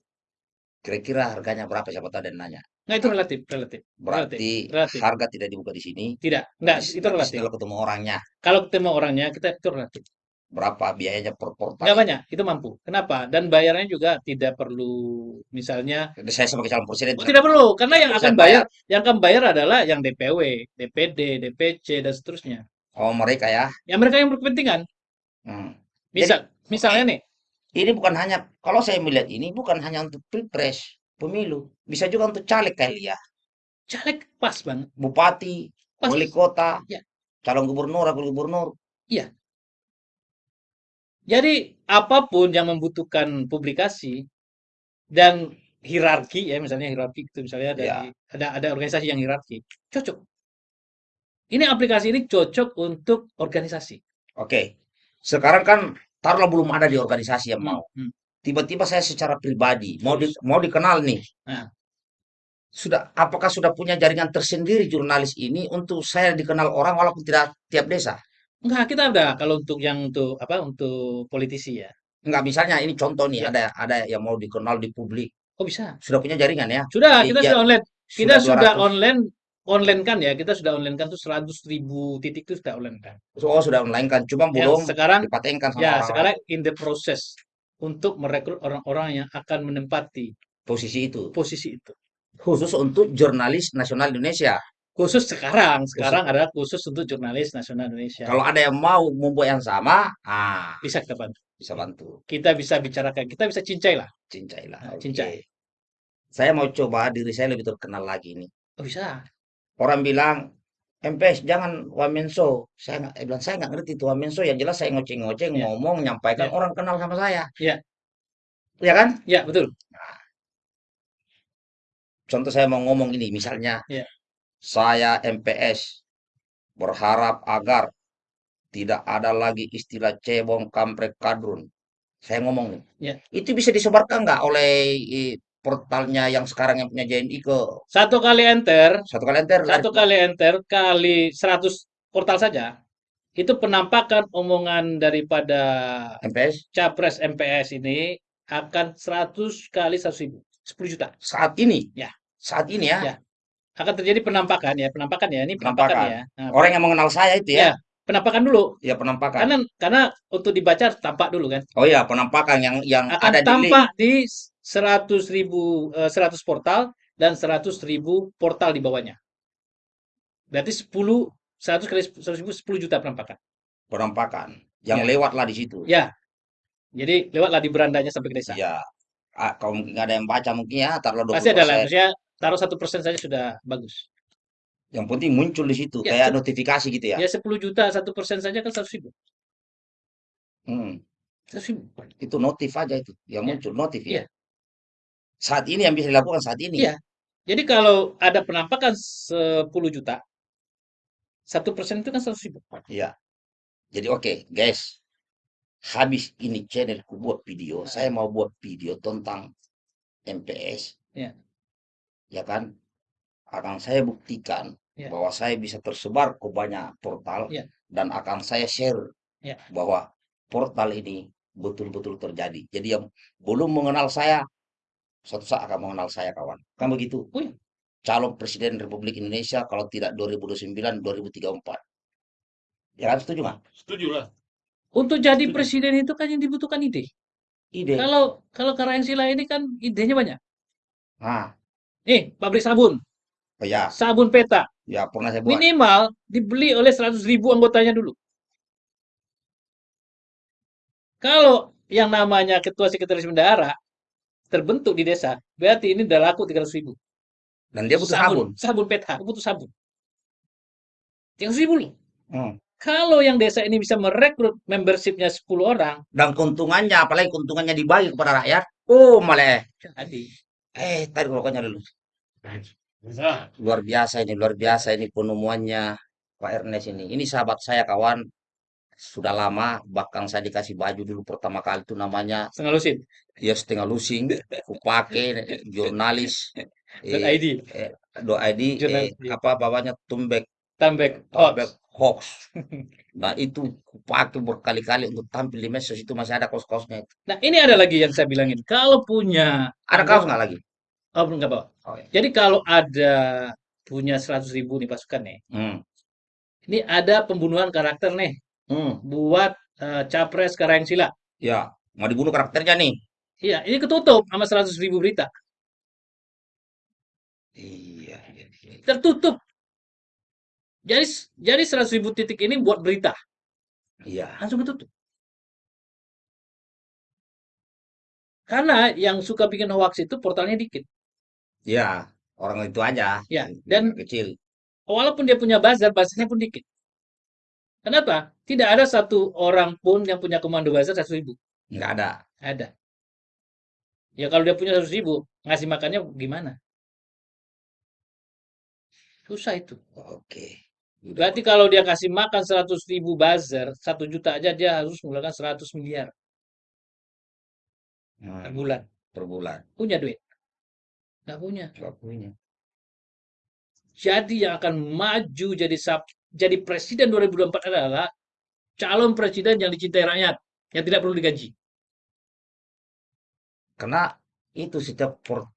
Kira-kira harganya berapa siapa tahu dan nanya. Nah, itu relatif, relatif, relatif, Berarti relatif. harga tidak dibuka di sini. Tidak, enggak, itu relatif. setelah ketemu orangnya, Kalau ketemu orangnya kita itu relatif. Berapa biayanya per portal banyak, itu mampu. Kenapa? Dan bayarnya juga tidak perlu misalnya Jadi saya sebagai calon presiden Oh, tidak perlu, karena yang akan bayar, bayar. yang akan bayar adalah yang DPW, DPD, DPC dan seterusnya. Oh, mereka ya. Yang mereka yang berkepentingan. Hmm. Jadi Misal, misalnya nih, ini bukan hanya kalau saya melihat ini bukan hanya untuk pilpres, pemilu, bisa juga untuk caleg kali ya. caleg pas banget, Bupati, pas. wali kota, Ya, calon gubernur, wakil gubernur. iya. Jadi apa pun yang membutuhkan publikasi dan hierarki ya, misalnya hierarki itu misalnya Ya, dari ada ada organisasi yang hierarki, cocok. Ini aplikasi ini cocok untuk organisasi. oke. Sekarang kan taruhlah belum ada di organisasi yang Hmm, mau. hmm. Tiba-tiba saya secara pribadi mau di, mau dikenal nih. nah, Sudah apakah sudah punya jaringan tersendiri jurnalis ini untuk saya dikenal orang walaupun tidak tiap desa? Enggak kita ada kalau untuk yang untuk apa untuk politisi ya. Enggak, misalnya ini contoh nih, Ya, ada ada yang mau dikenal di publik. oh bisa. Sudah punya jaringan ya? Sudah, Di, kita ya, sudah online. Kita sudah sudah 200. online online kan ya, kita sudah online kan tuh 100 ribu titik itu sudah online kan. Oh, sudah online kan. Cuma Yang belum sekarang dipatenkan sama ya sekarang in the process untuk merekrut orang-orang yang akan menempati Posisi itu. posisi itu. Khusus untuk jurnalis nasional Indonesia. Khusus sekarang, Khusus. sekarang adalah khusus untuk jurnalis nasional Indonesia. Kalau ada yang mau membuat yang sama, ah, Bisa kita bantu. bisa bantu. Kita bisa bicarakan, kita bisa cincai lah. Cincailah. Nah, Oke. cincai. Saya mau coba diri saya lebih terkenal lagi nih. Oh bisa. Orang bilang, MPS jangan wamenso. Saya nggak, eh, bilang saya nggak ngerti itu wamenso. Yang jelas saya ngoceng-ngoceng, Ya, ngomong, nyampaikan ya, orang kenal sama saya. ya, Ya kan? ya betul. Contoh saya mau ngomong ini, misalnya Ya, saya MPS berharap agar tidak ada lagi istilah cebong, kampret, kadrun. Saya ngomong nih, ya. itu bisa disebarkan nggak oleh eh, portalnya yang sekarang yang punya JNI ke Satu kali enter, satu kali enter satu ke kali enter kali 100 portal saja. Itu penampakan omongan daripada MPS capres MPS ini akan 100 kali 100 ribu. 10 juta. saat ini, Ya, saat ini ya, ya. Akan terjadi penampakan ya, penampakan ya. Ini penampakan penampakan. ya. Nah, Orang yang mengenal saya itu ya, ya, penampakan dulu. ya penampakan. Karena karena untuk dibaca tampak dulu kan. Oh ya, penampakan yang yang Akan ada di link. tampak di 100 ribu, eh, 100 portal dan 100 ribu portal di bawahnya. Berarti 10, 100 kali 100 ribu 10 juta penampakan. Penampakan. Yang Ya, lewatlah di situ. ya. Jadi lewatlah di berandanya sampai ke desa. Ya, ah, kalau mungkin nggak ada yang baca mungkin ya, taruhlah Pasti ada lah. 20%. Maksudnya taruh satu persen saja sudah bagus. Yang penting muncul di situ, Ya, kayak notifikasi gitu ya. ya 10 juta satu persen saja kan 100 ribu. Hmm, 100 ribu. itu notif aja itu, yang Ya, muncul notif ya. iya, Saat ini yang bisa dilakukan saat ini. iya. Jadi kalau ada penampakan 10 juta, satu persen itu kan 100 ribu. Iya. Jadi oke, guys. Habis ini channelku buat video, saya mau buat video tentang MPS, Ya, ya kan? Akan saya buktikan ya, bahwa saya bisa tersebar ke banyak portal ya, dan akan saya share ya. bahwa portal ini betul-betul terjadi. Jadi yang belum mengenal saya, suatu saat akan mengenal saya kawan. Kan begitu? Oh iya. Calon Presiden Republik Indonesia kalau tidak 2029, 2034. Ya kan setuju nggak? Setuju lah. Untuk jadi Setuju. presiden itu kan yang dibutuhkan ide. Ide. Kalau kalau Karang Sila ini kan idenya banyak. Nah, Nih, pabrik sabun, oh ya, sabun peta, ya pernah saya buat. minimal dibeli oleh 100 ribu anggotanya dulu. Kalau yang namanya ketua sekretaris bendahara terbentuk di desa, berarti ini udah laku 300 ribu. Dan dia butuh sabun. Sabun PTH, butuh sabun. 300 ribu loh. Hmm. Kalau yang desa ini bisa merekrut membershipnya 10 orang, Dan keuntungannya, apalagi keuntungannya dibagi kepada rakyat. Oh, malah. jadi Eh, tarik rokoknya dulu. Bisa. Luar biasa ini, luar biasa ini penemuannya Pak Ernest ini. Ini sahabat saya kawan. Sudah lama, bahkan saya dikasih baju dulu pertama kali itu namanya setengah lusin. ya setengah lusing, kupake jurnalis Dan eh, ID, eh, do ID eh, Jurnalis, iya. apa bawahnya tumbek tambek, tumbek hoax. [LAUGHS] Nah itu kupake berkali-kali untuk tampil di medsos itu masih ada kos-kosnya. itu. Nah, ini ada lagi yang saya bilangin. Kalau punya Ada kaos nggak lagi? Oh, belum nggak bawa. Oh, iya. Jadi kalau ada punya 100 ribu nih pasukan nih. Hmm. Ini ada pembunuhan karakter nih Hmm. buat eh, capres Karang Sila. Ya, mau dibunuh karakternya nih. Iya, ini ketutup sama 100 ribu berita. Iya, iya, iya. Tertutup. Jadi jadi 100 ribu titik ini buat berita. Iya. Langsung ketutup. Karena yang suka bikin hoax itu portalnya dikit. Iya, orang itu aja. Ya, yang dan- kecil. Walaupun dia punya buzzer, buzzernya pun dikit. Kenapa? Tidak ada satu orang pun yang punya komando buzzer 100 ribu. Nggak ada. Ada. Ya kalau dia punya 100 ribu, ngasih makannya gimana? Susah itu. Oke. Berarti kalau dia kasih makan 100 ribu buzzer, 1 juta aja dia harus mengeluarkan 100 miliar Hmm, per bulan. per bulan. Punya duit? Nggak punya. Nggak punya. Jadi yang akan maju jadi sab- jadi presiden 2024 adalah calon presiden yang dicintai rakyat, yang tidak perlu digaji. Karena itu setiap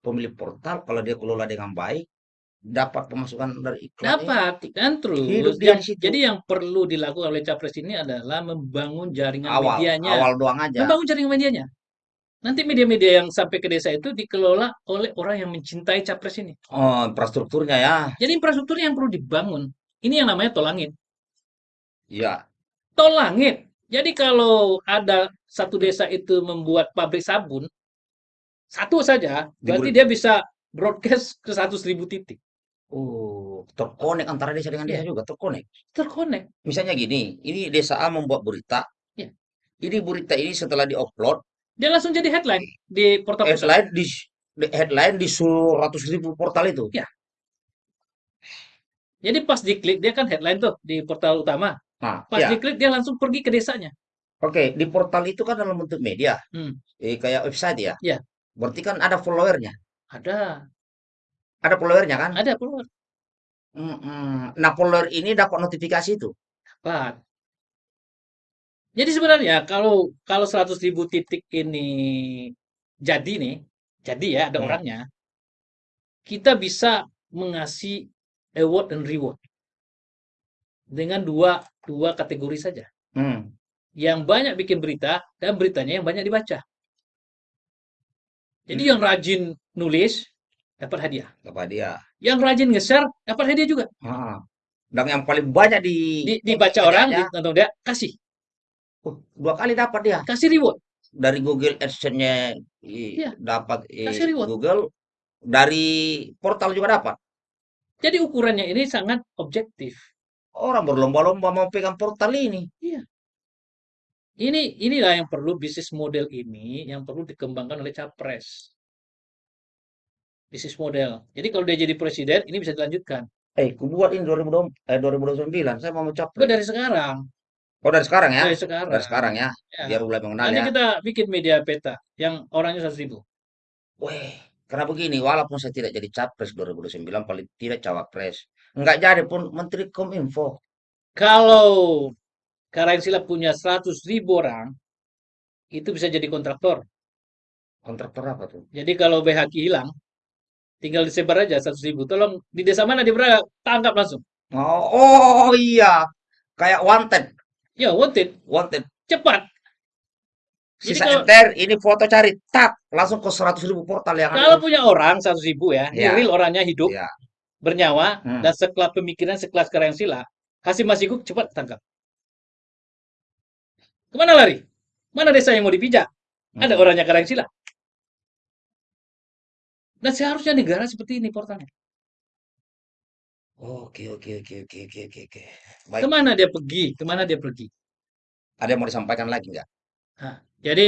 pemilik portal kalau dia kelola dengan baik dapat pemasukan dari iklan. ini. Dapat dan terus. Hidup dia yang- di situ. jadi yang perlu dilakukan oleh capres ini adalah membangun jaringan awal, medianya. awal doang aja. Membangun jaringan medianya. Nanti media-media yang sampai ke desa itu dikelola oleh orang yang mencintai capres ini. Oh, infrastrukturnya ya. Jadi infrastruktur yang perlu dibangun. Ini yang namanya tol langit. Iya. Tol langit. Jadi kalau ada satu desa itu membuat pabrik sabun, satu saja, berarti dia bisa broadcast ke 100 ribu titik. Oh, terkonek antara desa dengan desa Iya. juga terkonek. Terkonek. Misalnya gini, ini desa A membuat berita. Iya. Ini berita ini setelah diupload, Dia langsung jadi headline di portal headline di di- headline di seluruh ratus ribu portal itu. Iya. Jadi pas diklik, dia kan headline tuh di portal utama. Nah, Pas ya. diklik, dia langsung pergi ke desanya. Oke, di portal itu kan dalam bentuk media, Hmm. eh, kayak website ya. Iya. Berarti kan ada followernya, Ada, ada followernya kan? ada keluar. Mm-mm. Nah, follower ini dapat notifikasi itu. Dapat. Jadi sebenarnya kalau kalau 100 ribu titik ini jadi nih, jadi ya ada Hmm. orangnya, kita bisa mengasih award dan reward dengan dua dua kategori saja. Hmm. Yang banyak bikin berita dan beritanya yang banyak dibaca. Jadi Hmm. yang rajin nulis dapat hadiah. Apa dia? Yang rajin nge-share dapat hadiah juga. Ah. Dan yang paling banyak di Di, dibaca orang, ya, ditonton dia, kasih, uh, dua kali dapat dia. kasih reward. Dari Google AdSense-nya Iya. dapat Kasih reward. Google, dari portal juga dapat. Jadi ukurannya ini sangat objektif. Orang berlomba-lomba mau pegang portal ini. Ini inilah yang perlu bisnis model ini yang perlu dikembangkan oleh capres. Bisnis model. Jadi kalau dia jadi presiden, ini bisa dilanjutkan. Eh, ku buat ini 2020, eh, 2029. Saya mau Itu capres. dari sekarang. Oh, dari sekarang ya? Dari sekarang. Dari sekarang ya. Ya. Biar mulai mengenal Nanti ya. kita bikin media peta yang orangnya 100 ribu. Weh, karena begini, walaupun saya tidak jadi capres 2029, paling tidak cawapres. Enggak jadi pun Menteri Kominfo. Kalau Karangsila punya 100 ribu orang, itu bisa jadi kontraktor. Kontraktor apa tuh? Jadi kalau BHQ hilang, tinggal disebar aja 100 ribu. Tolong di desa mana dia berada, tangkap langsung. Oh, oh iya. Kayak wanted. Ya, wanted. Wanted. Cepat. Jadi Sisa kalau- enter, ini foto cari, tak. Langsung ke 100 ribu portal yang Kalau ada. punya orang 100 ribu ya, Ya. real orangnya hidup, Ya. bernyawa, Hmm. dan sekelas pemikiran, sekelas Karangsila, Hasim Masiku cepat tangkap. Ke mana lari? Mana desa yang mau dipijak? Ada Hmm. orangnya kadang Dan seharusnya negara seperti ini portalnya. Oke, oke, oke, oke, oke, oke, oke. Baik, Ke mana dia pergi? Ke mana dia pergi? ada yang mau disampaikan lagi nggak? Nah, jadi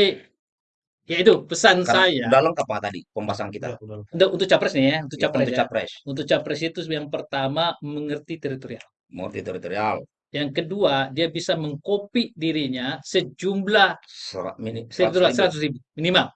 ya itu pesan Karena saya udah lengkap Pak tadi pembahasan kita. Udah, udah. untuk, untuk capres nih ya, untuk Ya, capres untuk ya. capres, Untuk capres itu yang pertama mengerti teritorial. multi teritorial, Yang kedua, dia bisa mengkopi dirinya sejumlah serat mini, teritorial 100 ribu. 100 ribu minimal.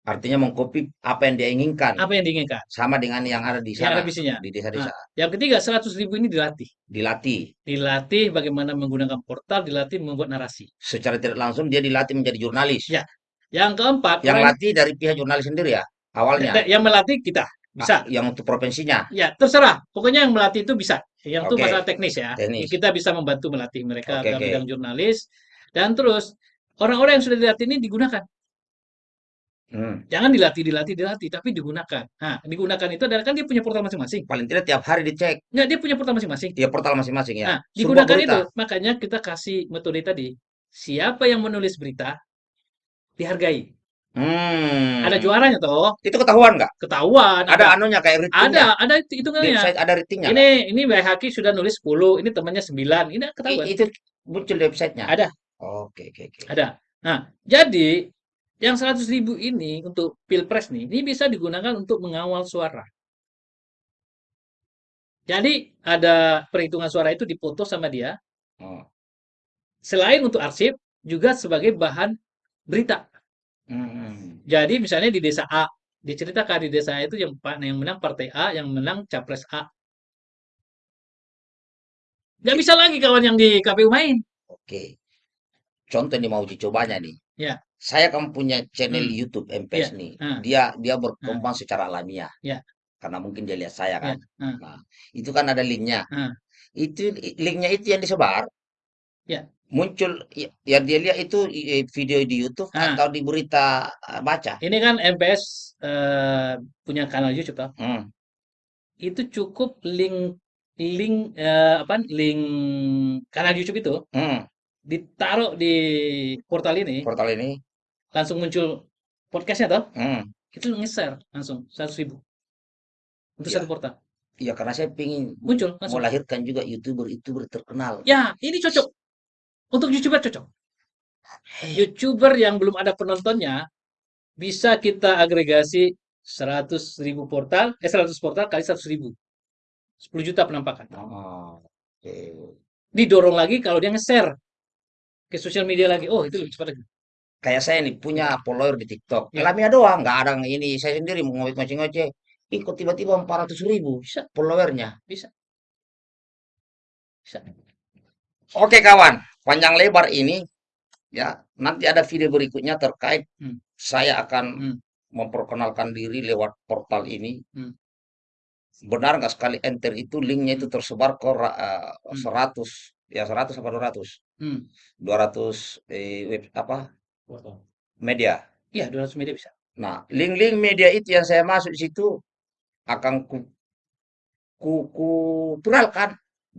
Artinya mengkopi apa yang dia inginkan, Apa yang diinginkan? sama dengan yang ada di Yang ada sana, visinya. di desa-desa. Yang ketiga, 100 ribu ini dilatih. Dilatih Dilatih bagaimana menggunakan portal, dilatih membuat narasi. secara tidak langsung dia dilatih menjadi jurnalis. Ya, Yang keempat, Yang latih dari pihak jurnalis sendiri ya, awalnya. yang melatih kita bisa. Ah, Yang untuk provinsinya. Ya, terserah. Pokoknya yang melatih itu bisa. Yang itu Oke. masalah teknis ya. Teknis. Kita bisa membantu melatih mereka Oke, dalam oke. bidang jurnalis. Dan terus, orang-orang yang sudah dilatih ini digunakan. Hmm. Jangan dilatih, dilatih, dilatih, tapi digunakan. Nah, digunakan itu adalah kan dia punya portal masing-masing. Paling tidak tiap hari dicek. Nggak, dia punya portal masing-masing. Ya portal masing-masing ya. Nah, digunakan berita. itu. Makanya kita kasih metode tadi. Siapa yang menulis berita, dihargai. Hmm. Ada juaranya toh, Itu ketahuan nggak? ketahuan. Ada anunya kayak ratingnya. ada, ada itu hitungannya. website ada ratingnya. Ini ini Haki sudah nulis 10, ini temannya 9. Ini nggak? ketahuan. I- itu muncul di websitenya. Ada. Oke, oke, oke. Ada. Nah, jadi yang 100 ribu ini untuk pilpres nih, ini bisa digunakan untuk mengawal suara. Jadi ada perhitungan suara itu dipoto sama dia. Oh. Selain untuk arsip, juga sebagai bahan berita. Hmm. Jadi misalnya di desa A, diceritakan di desa A itu yang menang partai A, yang menang capres A. Nggak bisa lagi kawan yang di KPU main. Oke. Contoh nih mau uji cobanya nih. Ya. Saya kan punya channel Hmm. YouTube MPS nih. ah. Dia dia berkembang secara alamiah. Ya. Karena mungkin dia lihat saya kan. ah. Nah, itu kan ada linknya. Ah. Itu linknya itu yang disebar. Ya. Muncul ya, yang dia lihat itu video di YouTube Ah. atau di berita eh, baca. Ini kan MPS eh, punya kanal YouTube toh. Hmm. Itu cukup link link eh, apa link kanal YouTube itu Hmm. ditaruh di portal ini Portal ini. Langsung muncul podcastnya toh? Hmm. itu nge-share langsung 100 ribu. Untuk Ya. satu portal Ya karena saya ingin muncul langsung. melahirkan juga youtuber-youtuber terkenal. ya ini cocok. Untuk youtuber cocok. Youtuber yang belum ada penontonnya bisa kita agregasi 100 ribu portal eh 100 portal kali 100 ribu. 10 juta penampakan. Oh, oke. didorong lagi kalau dia nge-share ke sosial media lagi. Oh itu lebih cepat lagi Kayak saya nih punya follower di TikTok. Ya. Alamiah doang, nggak ada yang ini. Saya sendiri mau ngoceh-ngoceh. Ih, kok tiba-tiba 400 ribu bisa followernya. bisa bisa Oke kawan, panjang lebar ini ya nanti ada video berikutnya terkait Hmm. saya akan Hmm. memperkenalkan diri lewat portal ini. Hmm. Benar nggak sekali enter itu linknya itu tersebar ke eh, Hmm. 100 ya 100 apa 200 hmm. 200 eh, web apa. Media. iya 200 media bisa Nah, link-link media itu yang saya masuk di situ akan ku ku, ku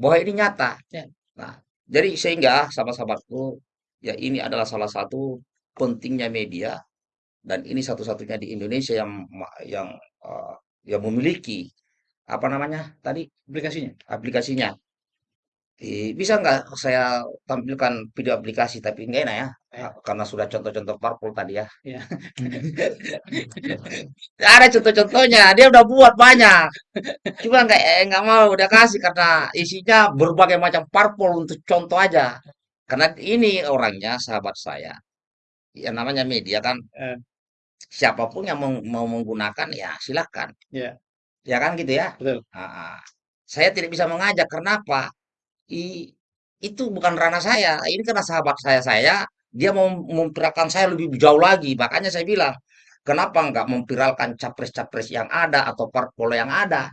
bahwa ini nyata. Ya. Nah, jadi sehingga sahabat-sahabatku, ya ini adalah salah satu pentingnya media dan ini satu-satunya di Indonesia yang yang eh, yang memiliki apa namanya tadi aplikasinya aplikasinya. Eh, bisa nggak saya tampilkan video aplikasi tapi nggak enak ya Ya. karena sudah contoh-contoh parpol tadi ya. ya [LAUGHS] Ada contoh-contohnya, dia udah buat banyak. Cuma nggak eh, nggak mau udah kasih karena isinya berbagai macam parpol untuk contoh aja. Karena ini orangnya sahabat saya. Ya namanya media kan. Eh. Siapa pun yang mau, mau menggunakan ya silakan. Ya. Ya kan gitu ya. betul Ah, saya tidak bisa mengajak. Kenapa? I- itu bukan ranah saya. Ini karena sahabat saya saya dia mau memviralkan saya lebih jauh lagi. Makanya saya bilang, kenapa nggak memviralkan capres-capres yang ada atau parpol yang ada?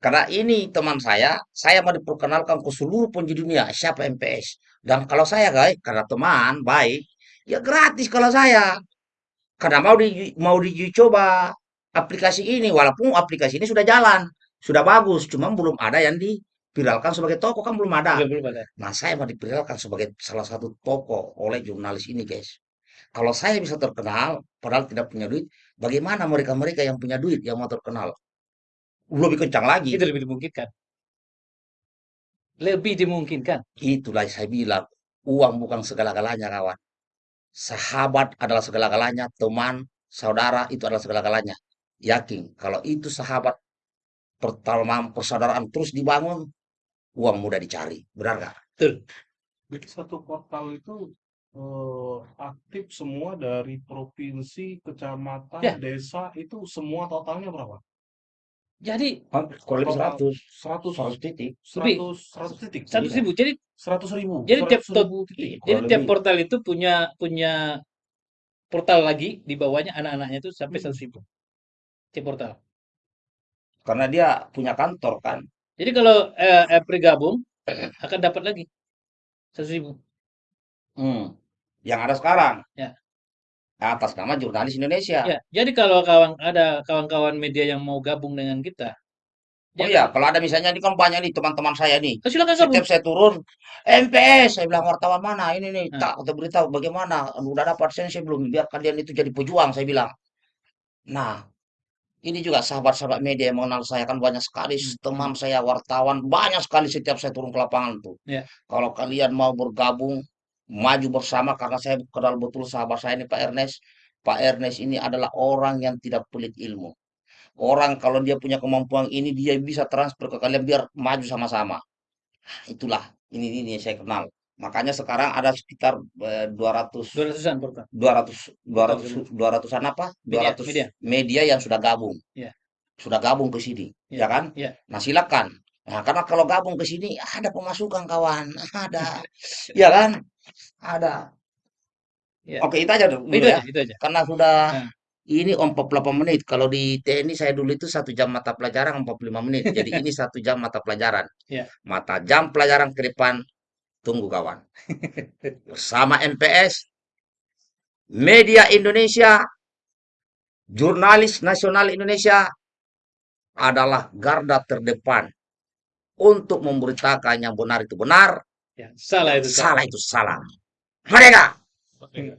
Karena ini teman saya, saya mau diperkenalkan ke seluruh penjuru dunia siapa MPS. Dan kalau saya guys, karena teman baik, ya gratis kalau saya. Karena mau di mau dicoba aplikasi ini, walaupun aplikasi ini sudah jalan, sudah bagus, cuma belum ada yang diviralkan sebagai toko kan belum ada. belum belum ada Nah, saya mau diviralkan sebagai salah satu toko oleh jurnalis ini, guys. Kalau saya bisa terkenal, padahal tidak punya duit, bagaimana mereka-mereka yang punya duit yang mau terkenal? Lebih kencang lagi. Itu lebih dimungkinkan. Lebih dimungkinkan. Itulah saya bilang, uang bukan segala-galanya, kawan. Sahabat adalah segala-galanya, teman, saudara itu adalah segala-galanya. Yakin, kalau itu sahabat, pertemanan, persaudaraan terus dibangun, uang mudah dicari. Benar nggak? Betul. Jadi satu portal itu eh, aktif semua dari provinsi, kecamatan, Ya. desa itu semua totalnya berapa? Jadi Kurang lebih Total 100, 100 100 titik. 100 100 titik. seratus ribu. Jadi 100 ribu. jadi tiap 100 ribu titik. jadi tiap portal itu punya punya portal lagi di bawahnya anak-anaknya itu sampai Hmm. seratus ribu. Tiap portal. Karena dia punya kantor kan. Jadi kalau eh, eh, bergabung akan dapat lagi seratus ribu. Hmm. Yang ada sekarang. Ya. Atas nama jurnalis Indonesia. Ya, jadi kalau kawan ada kawan-kawan media yang mau gabung dengan kita, Oh dia iya, akan- kalau ada misalnya ini kan banyak nih teman-teman saya nih. Oh, silakan gabung. Setiap saya turun, MPS, saya bilang wartawan mana ini nih, Nah. tak atau berita bagaimana, udah dapat saya belum, biar kalian itu jadi pejuang, saya bilang. Nah, ini juga sahabat-sahabat media yang mengenal saya kan banyak sekali Hmm, teman saya wartawan banyak sekali setiap saya turun ke lapangan tuh. Ya. Kalau kalian mau bergabung, maju bersama karena saya kenal betul sahabat saya ini Pak Ernest. Pak Ernest ini adalah orang yang tidak pelit ilmu. Orang kalau dia punya kemampuan ini dia bisa transfer ke kalian biar maju sama-sama. Itulah ini ini yang saya kenal. Makanya sekarang ada sekitar eh, 200 Dua ratusan portal. 200 200 200-an apa? Media, 200 media. media yang sudah gabung. Ya. Sudah gabung ke sini, Ya, ya kan? ya. Nah, silakan. Nah, karena kalau gabung ke sini ada pemasukan kawan, [LAUGHS] ada. [LAUGHS] ya kan? Ada. Ya. Oke, itu aja dulu Itu ya. aja, itu aja. Karena sudah Nah. ini 48 menit. Kalau di TNI saya dulu itu satu jam mata pelajaran 45 menit. Jadi ini satu jam mata pelajaran. Ya. Mata jam pelajaran ke depan tunggu kawan. Bersama MPS, Media Indonesia, Jurnalis Nasional Indonesia adalah garda terdepan untuk memberitakan yang benar itu benar, Ya, salah itu salah itu salah. Mereka Oke.